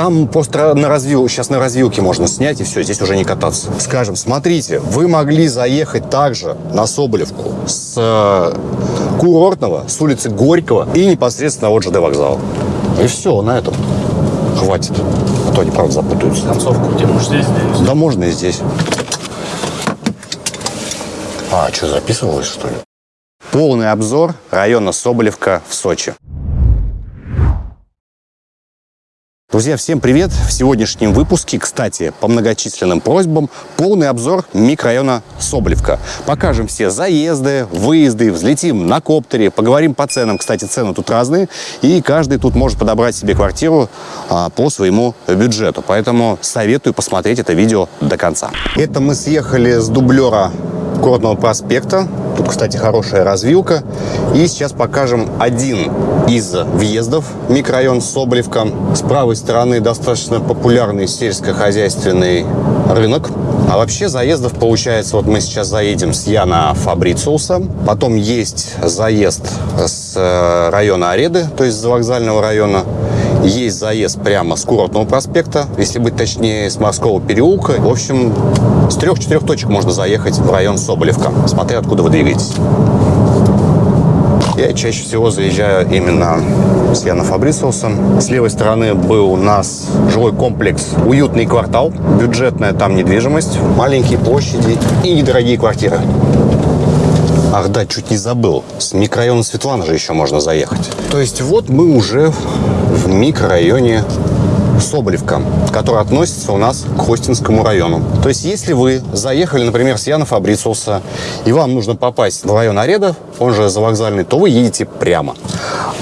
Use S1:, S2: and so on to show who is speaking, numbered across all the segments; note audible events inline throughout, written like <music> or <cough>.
S1: Там просто на развил... сейчас на развилке можно снять и все, здесь уже не кататься. Скажем, смотрите, вы могли заехать также на Соболевку с э, Курортного, с улицы Горького и непосредственно от ЖД вокзала. И все, на этом хватит. А то они, правда, запутаются.
S2: Концовку где можешь здесь, здесь.
S1: Да можно и здесь. А, что, записывалось, что ли? Полный обзор района Соболевка в Сочи. Друзья, всем привет! В сегодняшнем выпуске, кстати, по многочисленным просьбам, полный обзор микрорайона Соболевка. Покажем все заезды, выезды, взлетим на коптере, поговорим по ценам. Кстати, цены тут разные, и каждый тут может подобрать себе квартиру а, по своему бюджету. Поэтому советую посмотреть это видео до конца. Это мы съехали с дублера Горного проспекта. Тут, кстати, хорошая развилка. И сейчас покажем один из въездов микрорайон Соболевка. С правой стороны достаточно популярный сельскохозяйственный рынок. А вообще заездов получается, вот мы сейчас заедем с Яна Фабрициуса, потом есть заезд с э, района Ареды, то есть с вокзального района, есть заезд прямо с Курортного проспекта, если быть точнее, с Морского переулка. В общем, с трех-четырех точек можно заехать в район Соболевка, смотря откуда вы двигаетесь. Я чаще всего заезжаю именно с Яна Фабрициусом. С левой стороны был у нас жилой комплекс «Уютный квартал». Бюджетная там недвижимость, маленькие площади и недорогие квартиры. Ах да, чуть не забыл. С микрорайона Светлана же еще можно заехать. То есть вот мы уже в микрорайоне Соболевка, который относится у нас к Хостинскому району. То есть, если вы заехали, например, с Яна Фабрициуса, и вам нужно попасть в район Ареда, он же за вокзальный, то вы едете прямо.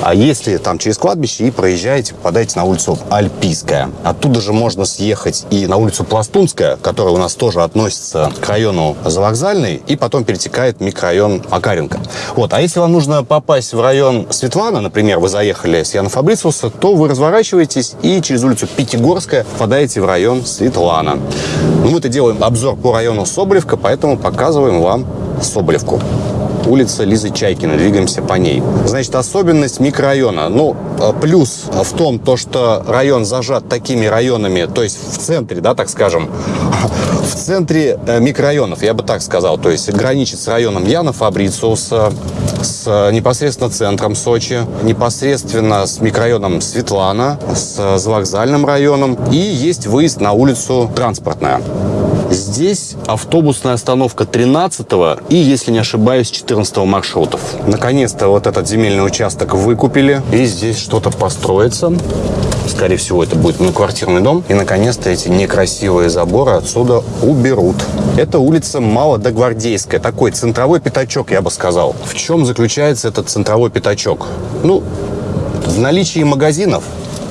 S1: А если там через кладбище и проезжаете, попадаете на улицу Альпийская. Оттуда же можно съехать и на улицу Пластунская, которая у нас тоже относится к району Завокзальный, и потом перетекает микрорайон Акаренко. Вот. А если вам нужно попасть в район Светлана, например, вы заехали с Яна Фабрициуса, то вы разворачиваетесь и через улицу Пятигорская попадаете в район Светлана. Ну, мы-то делаем обзор по району Соболевка, поэтому показываем вам Соболевку улица Лизы Чайкина, двигаемся по ней. Значит, особенность микрорайона, ну, э, плюс в том, то, что район зажат такими районами, то есть в центре, да, так скажем, <laughs> в центре э, микрорайонов, я бы так сказал, то есть граничит с районом Яна Фабрициуса, с э, непосредственно центром Сочи, непосредственно с микрорайоном Светлана, с вокзальным районом, и есть выезд на улицу Транспортная. Здесь автобусная остановка 13 и, если не ошибаюсь, 14 маршрутов. Наконец-то вот этот земельный участок выкупили, и здесь что-то построится. Скорее всего, это будет многоквартирный дом. И, наконец-то, эти некрасивые заборы отсюда уберут. Это улица Молодогвардейская. Такой центровой пятачок, я бы сказал. В чем заключается этот центровой пятачок? Ну, в наличии магазинов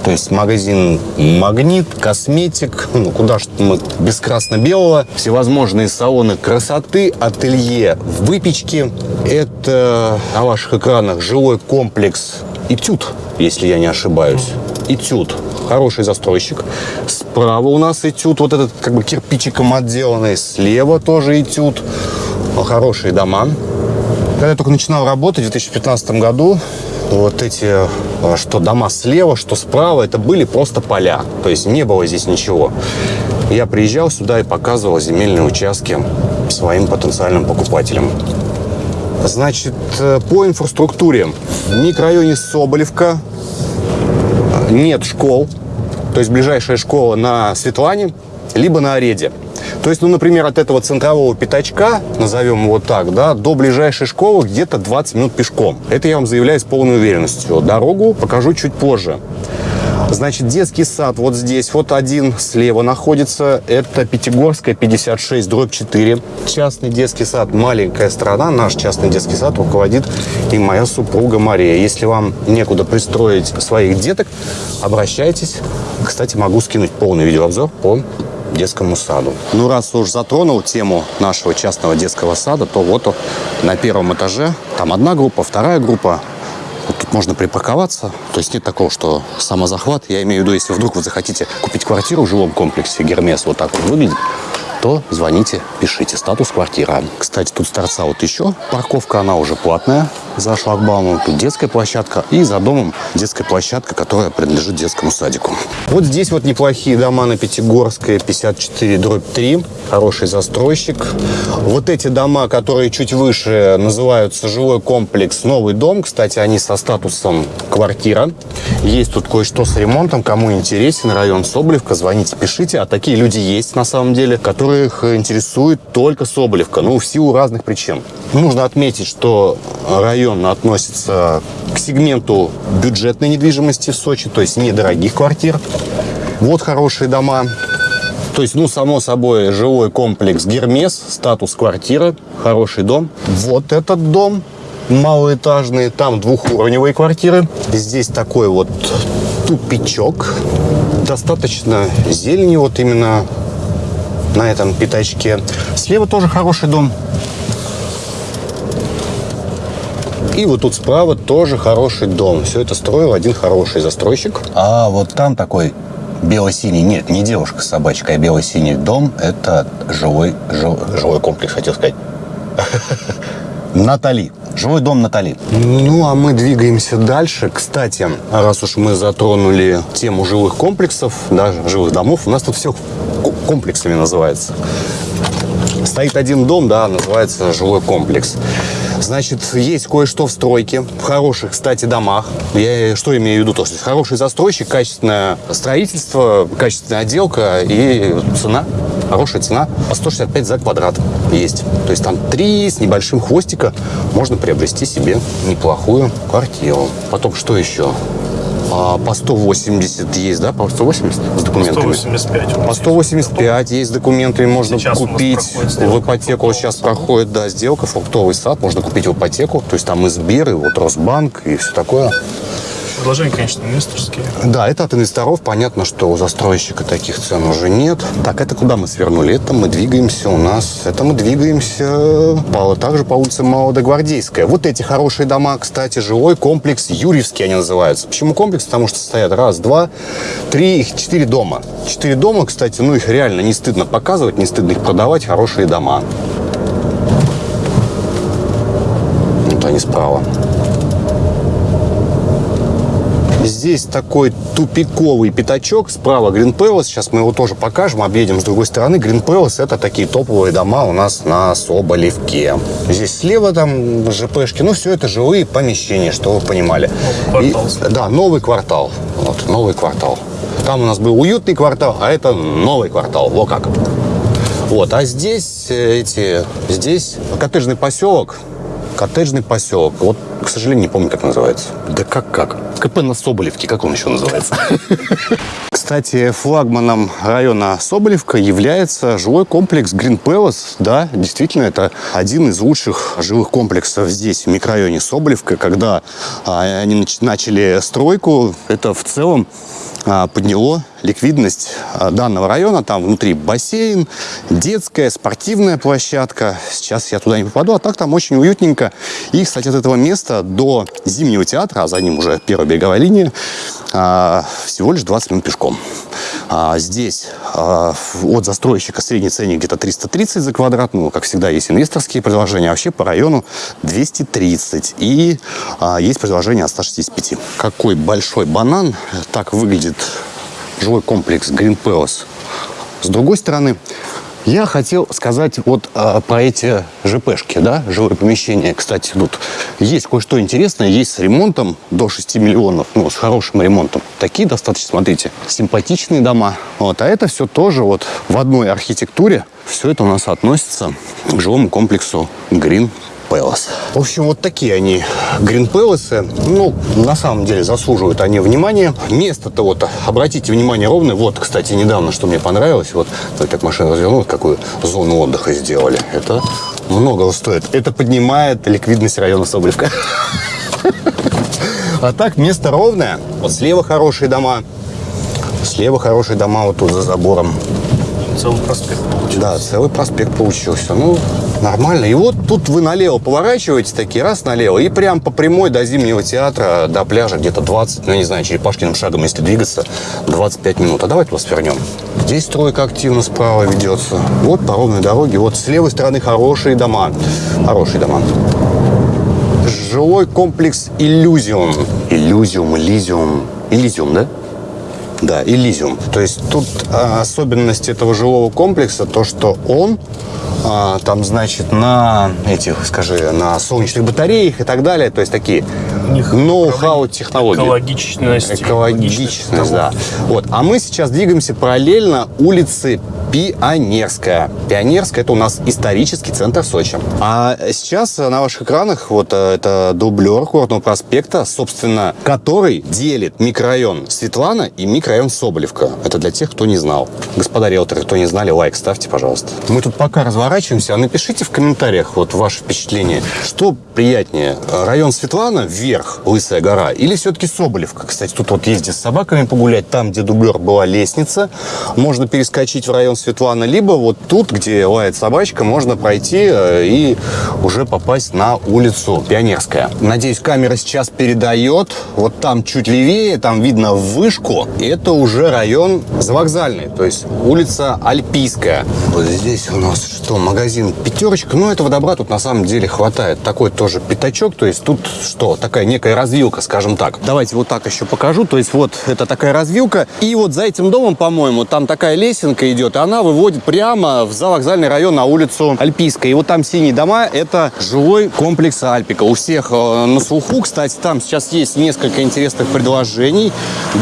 S1: то есть магазин «Магнит», косметик, ну куда ж мы без красно-белого, всевозможные салоны красоты, ателье выпечки. Это на ваших экранах жилой комплекс «Этюд», если я не ошибаюсь. «Этюд». Хороший застройщик. Справа у нас «Этюд», вот этот как бы кирпичиком отделанный. Слева тоже «Этюд». Хорошие дома. Когда я только начинал работать в 2015 году, вот эти, э, что дома слева, что справа, это были просто поля. То есть не было здесь ничего. Я приезжал сюда и показывал земельные участки своим потенциальным покупателям. Значит, э, по инфраструктуре. В микрорайоне Соболевка нет школ. То есть ближайшая школа на Светлане, либо на Ореде. То есть, ну, например, от этого центрового пятачка, назовем его так, да, до ближайшей школы где-то 20 минут пешком. Это я вам заявляю с полной уверенностью. Дорогу покажу чуть позже. Значит, детский сад вот здесь, вот один слева находится. Это Пятигорская, 56, дробь 4. Частный детский сад, маленькая страна. Наш частный детский сад руководит и моя супруга Мария. Если вам некуда пристроить своих деток, обращайтесь. Кстати, могу скинуть полный видеообзор по детскому саду. Ну, раз уж затронул тему нашего частного детского сада, то вот на первом этаже там одна группа, вторая группа. Вот тут можно припарковаться. То есть нет такого, что самозахват. Я имею в виду, если вдруг вы захотите купить квартиру в жилом комплексе Гермес, вот так вот выглядит. То звоните, пишите. Статус квартира. Кстати, тут с торца вот еще парковка, она уже платная за шлагбаумом. Тут детская площадка. И за домом детская площадка, которая принадлежит детскому садику. Вот здесь вот неплохие дома на Пятигорской, 54 дробь 3. Хороший застройщик. Вот эти дома, которые чуть выше, называются жилой комплекс «Новый дом». Кстати, они со статусом квартира. Есть тут кое-что с ремонтом. Кому интересен район Соболевка, звоните, пишите. А такие люди есть на самом деле, которых интересует только Соболевка. Ну, в силу разных причин. Нужно отметить, что район относится к сегменту бюджетной недвижимости в Сочи, то есть недорогих квартир. Вот хорошие дома. То есть, ну, само собой, жилой комплекс Гермес, статус квартира, хороший дом. Вот этот дом малоэтажный, там двухуровневые квартиры. Здесь такой вот тупичок. Достаточно зелени вот именно на этом пятачке. Слева тоже хороший дом. И вот тут справа тоже хороший дом. Все это строил один хороший застройщик. А вот там такой бело-синий, нет, не девушка с собачкой, а бело-синий дом. Это жилой, жил, жилой комплекс, хотел сказать. Натали. Жилой дом Натали. Ну, а мы двигаемся дальше. Кстати, раз уж мы затронули тему жилых комплексов, да, жилых домов, у нас тут все комплексами называется. Стоит один дом, да, называется жилой комплекс. Значит, есть кое-что в стройке, в хороших, кстати, домах. Я что имею в виду? То есть хороший застройщик, качественное строительство, качественная отделка и цена. Хорошая цена по 165 за квадрат есть. То есть там три с небольшим хвостика можно приобрести себе неплохую квартиру. Потом что еще? А, по 180 есть, да? По 180 с документами?
S2: По 185.
S1: По 185 есть документы, можно сейчас купить в ипотеку. Сейчас проходит, да, сделка, фруктовый сад, можно купить в ипотеку. То есть там и Сбер, и вот Росбанк, и все такое.
S2: Предложения, конечно, инвесторские.
S1: Да, это от инвесторов. Понятно, что у застройщика таких цен уже нет. Так, это куда мы свернули? Это мы двигаемся у нас... Это мы двигаемся по, также по улице Молодогвардейская. Вот эти хорошие дома, кстати, жилой комплекс Юрьевский они называются. Почему комплекс? Потому что стоят раз, два, три, их четыре дома. Четыре дома, кстати, ну их реально не стыдно показывать, не стыдно их продавать. Хорошие дома. Вот они справа. Здесь такой тупиковый пятачок. Справа Green Palace. Сейчас мы его тоже покажем, объедем с другой стороны. Green Palace – это такие топовые дома у нас на Соболевке. Здесь слева там ЖПшки. Ну, все это жилые помещения, что вы понимали.
S2: Новый квартал.
S1: И, да, новый квартал. Вот, новый квартал. Там у нас был уютный квартал, а это новый квартал. Вот как. Вот, а здесь э, эти, здесь коттеджный поселок, коттеджный поселок. Вот, к сожалению, не помню, как называется. Да как как? КП на Соболевке, как он еще называется? <laughs> Кстати, флагманом района Соболевка является жилой комплекс Green Palace. Да, действительно, это один из лучших жилых комплексов здесь, в микрорайоне Соболевка. Когда а, они начали стройку, это в целом подняло ликвидность а, данного района. Там внутри бассейн, детская, спортивная площадка. Сейчас я туда не попаду, а так там очень уютненько. И, кстати, от этого места до Зимнего театра, а за ним уже первая береговая линия, а, всего лишь 20 минут пешком. Здесь от застройщика средний ценник где-то 330 за квадрат. Ну, как всегда, есть инвесторские предложения. А вообще по району 230. И есть предложение от 165. Какой большой банан. Так выглядит жилой комплекс Green Palace. С другой стороны, я хотел сказать вот а, про эти ЖПшки, да, жилые помещения. Кстати, тут есть кое-что интересное, есть с ремонтом до 6 миллионов, ну, с хорошим ремонтом. Такие достаточно, смотрите, симпатичные дома. Вот, а это все тоже вот в одной архитектуре. Все это у нас относится к жилому комплексу Green Palace. В общем, вот такие они Green Palace. Ну, на самом деле заслуживают они внимания. Место-то вот, обратите внимание, ровное. Вот, кстати, недавно, что мне понравилось, вот, как машина развернулась, какую зону отдыха сделали. Это многого стоит. Это поднимает ликвидность района Соболевка. <laughs> А так, место ровное. Вот слева хорошие дома. Слева хорошие дома вот тут за забором.
S2: Целый проспект получился.
S1: Да, целый проспект получился. Ну, нормально. И вот тут вы налево поворачиваете, такие раз налево, и прям по прямой до Зимнего театра, до пляжа где-то 20, ну, не знаю, черепашкиным шагом, если двигаться, 25 минут. А давайте вас вернем. Здесь стройка активно справа ведется. Вот по ровной дороге. Вот с левой стороны хорошие дома. Хорошие дома. Жилой комплекс «Иллюзиум». «Иллюзиум», «Элизиум». «Элизиум», да? Да, Элизиум. То есть тут а, особенность этого жилого комплекса то, что он а, там, значит, на этих, скажи, на солнечных батареях и так далее. То есть такие ноу-хау технологии.
S2: Экологичность.
S1: Экологичность, да. Вот. А мы сейчас двигаемся параллельно улице Пионерская. Пионерская – это у нас исторический центр Сочи. А сейчас на ваших экранах вот э, это дублер Курортного проспекта, собственно, который делит микрорайон Светлана и микрорайон Соболевка. Это для тех, кто не знал. Господа риэлторы, кто не знали, лайк ставьте, пожалуйста. Мы тут пока разворачиваемся, а напишите в комментариях вот ваше впечатление. Что приятнее, район Светлана вверх, Лысая гора, или все-таки Соболевка? Кстати, тут вот ездить с собаками погулять, там, где дублер была лестница, можно перескочить в район Светлана, либо вот тут, где лает собачка, можно пройти э, и уже попасть на улицу Пионерская. Надеюсь, камера сейчас передает. Вот там чуть левее, там видно вышку. Это уже район завокзальный, то есть улица Альпийская. Вот здесь у нас что, магазин «Пятерочка». Ну, этого добра тут на самом деле хватает. Такой тоже пятачок, то есть тут что, такая некая развилка, скажем так. Давайте вот так еще покажу. То есть вот это такая развилка. И вот за этим домом, по-моему, там такая лесенка идет, и она выводит прямо в завокзальный район на улицу Альпийская. И вот там синие дома – это жилой комплекс Альпика. У всех э, на слуху, кстати, там сейчас есть несколько интересных предложений.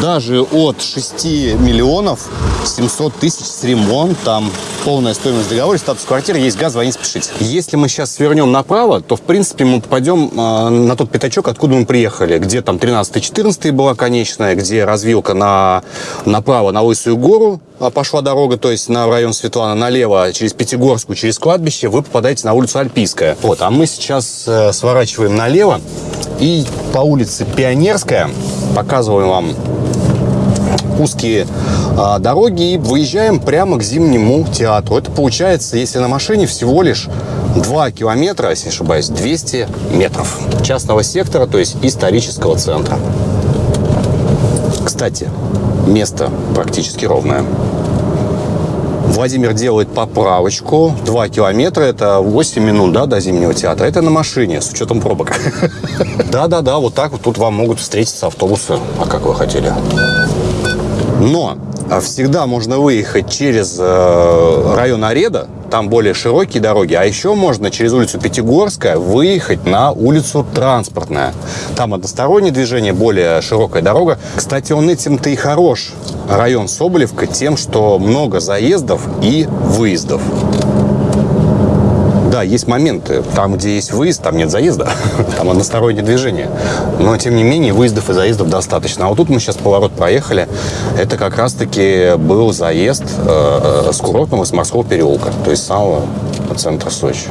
S1: Даже от 6 миллионов 700 тысяч с ремонтом. Полная стоимость договора, статус квартиры, есть газ, звоните, спешите. Если мы сейчас свернем направо, то, в принципе, мы попадем э, на тот пятачок, откуда мы приехали. Где там 13-14 была конечная, где развилка на, направо на Лысую гору пошла дорога, то есть на район Светлана налево, через Пятигорскую, через кладбище, вы попадаете на улицу Альпийская. Вот, а мы сейчас э, сворачиваем налево и по улице Пионерская показываем вам узкие а, дороги и выезжаем прямо к Зимнему театру. Это получается, если на машине, всего лишь 2 километра, если не ошибаюсь, 200 метров частного сектора, то есть исторического центра. Кстати, место практически ровное. Владимир делает поправочку. 2 километра – это 8 минут да, до Зимнего театра. Это на машине, с учетом пробок. <laughs> Да-да-да, вот так вот тут вам могут встретиться автобусы. А как вы хотели? Но а, всегда можно выехать через э, район Ареда, там более широкие дороги, а еще можно через улицу Пятигорская выехать на улицу Транспортная. Там одностороннее движение, более широкая дорога. Кстати, он этим-то и хорош, район Соболевка, тем, что много заездов и выездов. Да, есть моменты. Там, где есть выезд, там нет заезда. <laughs> Там одностороннее движение. Но, тем не менее, выездов и заездов достаточно. А вот тут мы сейчас поворот проехали. Это как раз-таки был заезд э, с курортного, с морского переулка. То есть самого центра Сочи.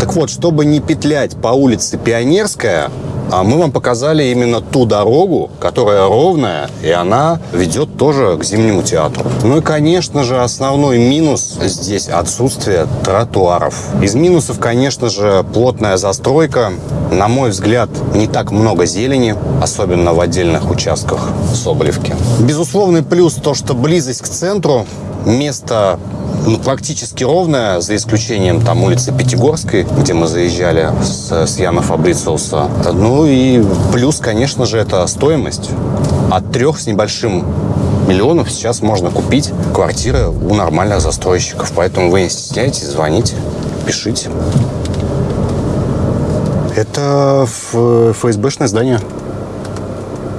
S1: Так вот, чтобы не петлять по улице Пионерская, а мы вам показали именно ту дорогу, которая ровная, и она ведет тоже к Зимнему театру. Ну и, конечно же, основной минус здесь отсутствие тротуаров. Из минусов, конечно же, плотная застройка. На мой взгляд, не так много зелени, особенно в отдельных участках Соболевки. Безусловный плюс то, что близость к центру, место ну, практически ровная, за исключением там улицы Пятигорской, где мы заезжали с, с Яна Фабрициуса. Ну и плюс, конечно же, это стоимость. От трех с небольшим миллионов сейчас можно купить квартиры у нормальных застройщиков. Поэтому вы не стесняйтесь, звоните, пишите. Это ФСБшное здание.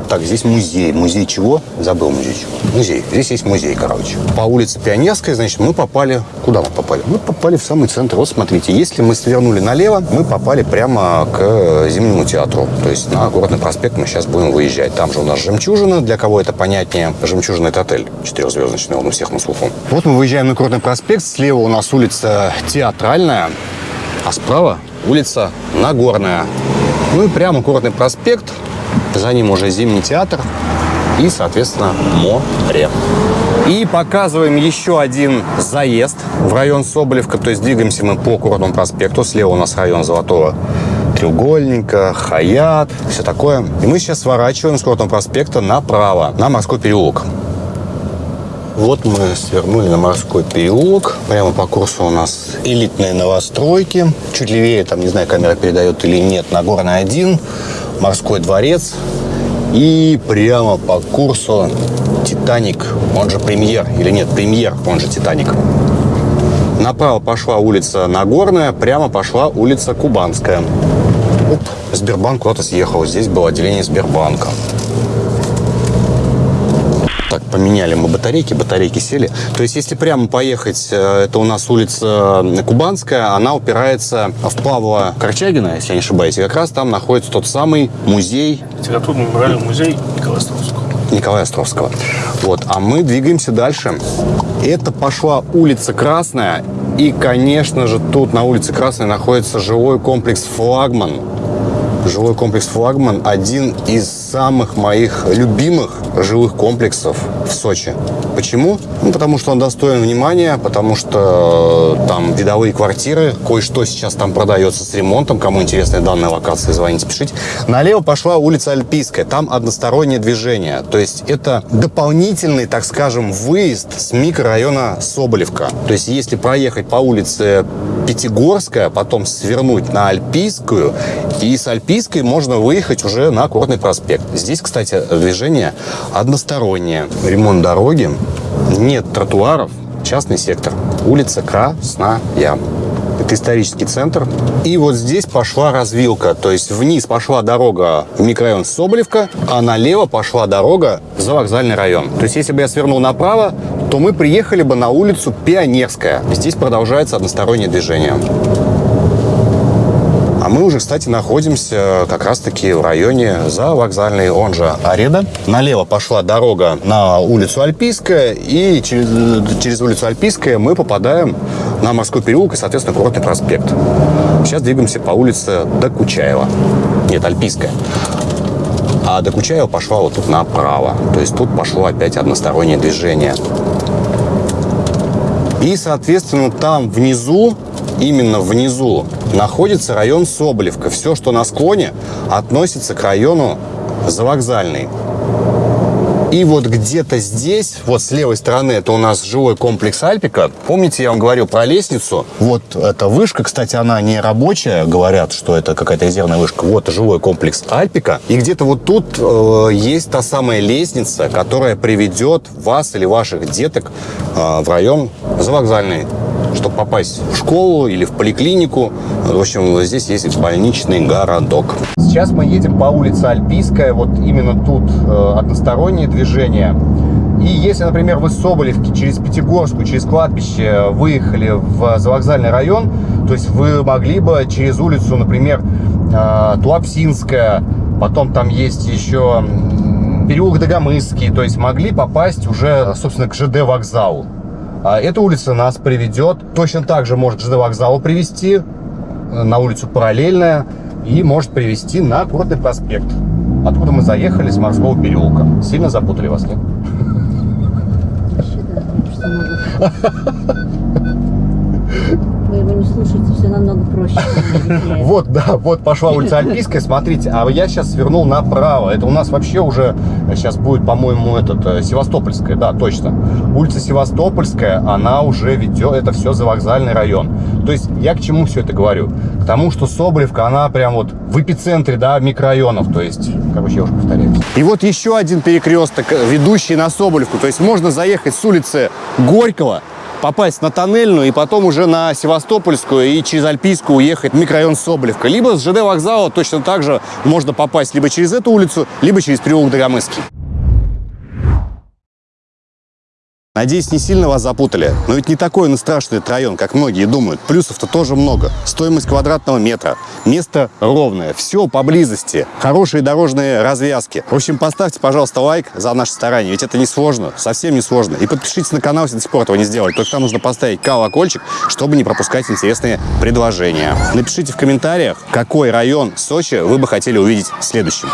S1: Так, здесь музей. Музей чего? Забыл музей чего. Музей. Здесь есть музей, короче. По улице Пионерской, значит, мы попали... Куда мы попали? Мы попали в самый центр. Вот смотрите, если мы свернули налево, мы попали прямо к Зимнему театру. То есть на Городный проспект мы сейчас будем выезжать. Там же у нас «Жемчужина». Для кого это понятнее? «Жемчужина» — это отель четырехзвездочный, он у всех на слуху. Вот мы выезжаем на Городный проспект. Слева у нас улица Театральная, а справа улица Нагорная. Ну и прямо Городный проспект. За ним уже Зимний театр. и, соответственно, море. И показываем еще один заезд в район Соболевка. То есть двигаемся мы по Курортному проспекту. Слева у нас район Золотого треугольника, Хаят, все такое. И мы сейчас сворачиваем с Курортного проспекта направо, на Морской переулок. Вот мы свернули на морской переулок. Прямо по курсу у нас элитные новостройки. Чуть левее, там, не знаю, камера передает или нет, Нагорный 1, морской дворец. И прямо по курсу Титаник, он же Премьер. Или нет, Премьер, он же Титаник. Направо пошла улица Нагорная, прямо пошла улица Кубанская. Оп, Сбербанк куда-то съехал. Здесь было отделение Сбербанка. Так, поменяли мы батарейки, батарейки сели. То есть, если прямо поехать, э, это у нас улица Кубанская, она упирается в Павла Корчагина, если я не ошибаюсь. И как раз там находится тот самый музей
S2: Литературный мемориальный музей Николая Островского.
S1: Николая Островского. Вот, а мы двигаемся дальше. Это пошла улица Красная. И, конечно же, тут на улице Красной находится жилой комплекс «Флагман». Жилой комплекс «Флагман» – один из самых моих любимых жилых комплексов в Сочи. Почему? Ну, потому что он достоин внимания, потому что э, там видовые квартиры, кое-что сейчас там продается с ремонтом. Кому интересны данные локации, звоните, пишите. Налево пошла улица Альпийская, там одностороннее движение. То есть это дополнительный, так скажем, выезд с микрорайона Соболевка. То есть если проехать по улице Пятигорская, потом свернуть на Альпийскую, и с Альпийской можно выехать уже на Курортный проспект. Здесь, кстати, движение одностороннее. Ремонт дороги, нет тротуаров, частный сектор. Улица Красная. Это исторический центр. И вот здесь пошла развилка. То есть вниз пошла дорога в микрорайон Соболевка, а налево пошла дорога за вокзальный район. То есть если бы я свернул направо, то мы приехали бы на улицу Пионерская. Здесь продолжается одностороннее движение. А мы уже, кстати, находимся как раз-таки в районе за вокзальный, он же Ареда. Налево пошла дорога на улицу Альпийская, и через, через улицу Альпийская мы попадаем на морской переулок и, соответственно, курортный проспект. Сейчас двигаемся по улице Докучаева. Нет, Альпийская. А Докучаева пошла вот тут направо. То есть тут пошло опять одностороннее движение. И, соответственно, там внизу, именно внизу, находится район Соболевка. Все, что на склоне, относится к району Завокзальный. И вот где-то здесь, вот с левой стороны, это у нас жилой комплекс Альпика. Помните, я вам говорил про лестницу? Вот эта вышка, кстати, она не рабочая. Говорят, что это какая-то резервная вышка. Вот жилой комплекс Альпика. И где-то вот тут э, есть та самая лестница, которая приведет вас или ваших деток э, в район Завокзальный чтобы попасть в школу или в поликлинику. В общем, здесь есть больничный городок. Сейчас мы едем по улице Альпийская. Вот именно тут э, одностороннее движение. И если, например, вы с Соболевки через Пятигорскую, через кладбище выехали в завокзальный район, то есть вы могли бы через улицу, например, э, Туапсинская, потом там есть еще переулок Дагомысский, то есть могли попасть уже, собственно, к ЖД вокзалу. А эта улица нас приведет, точно так же может ЖД вокзалу привести, э, на улицу Параллельная, и может привести на Курортный проспект, откуда мы заехали с морского переулка. Сильно запутали вас, нет?
S3: Вы его <laughs> не слушаете, все намного проще. <laughs>
S1: Вот, да, вот пошла улица Альпийская, смотрите, а я сейчас свернул направо. Это у нас вообще уже сейчас будет, по-моему, этот э, Севастопольская, да, точно. Улица Севастопольская, она уже ведет, это все за вокзальный район. То есть я к чему все это говорю? К тому, что Соболевка, она прям вот в эпицентре, да, микрорайонов, то есть, короче, я уже повторяюсь. И вот еще один перекресток, э, ведущий на Соболевку. То есть можно заехать с улицы Горького, попасть на Тоннельную и потом уже на Севастопольскую и через Альпийскую уехать в микрорайон Соболевка. Либо с ЖД вокзала точно так же можно попасть либо через эту улицу, либо через переулок Дагомысский. Надеюсь, не сильно вас запутали, но ведь не такой он страшный этот район, как многие думают. Плюсов-то тоже много. Стоимость квадратного метра, место ровное, все поблизости, хорошие дорожные развязки. В общем, поставьте, пожалуйста, лайк за наше старание, ведь это не сложно, совсем не сложно. И подпишитесь на канал, если до сих пор этого не сделали. Только там нужно поставить колокольчик, чтобы не пропускать интересные предложения. Напишите в комментариях, какой район Сочи вы бы хотели увидеть следующим.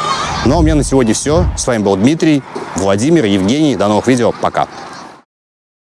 S1: Ну а у меня на сегодня все. С вами был Дмитрий, Владимир, Евгений. До новых видео. Пока.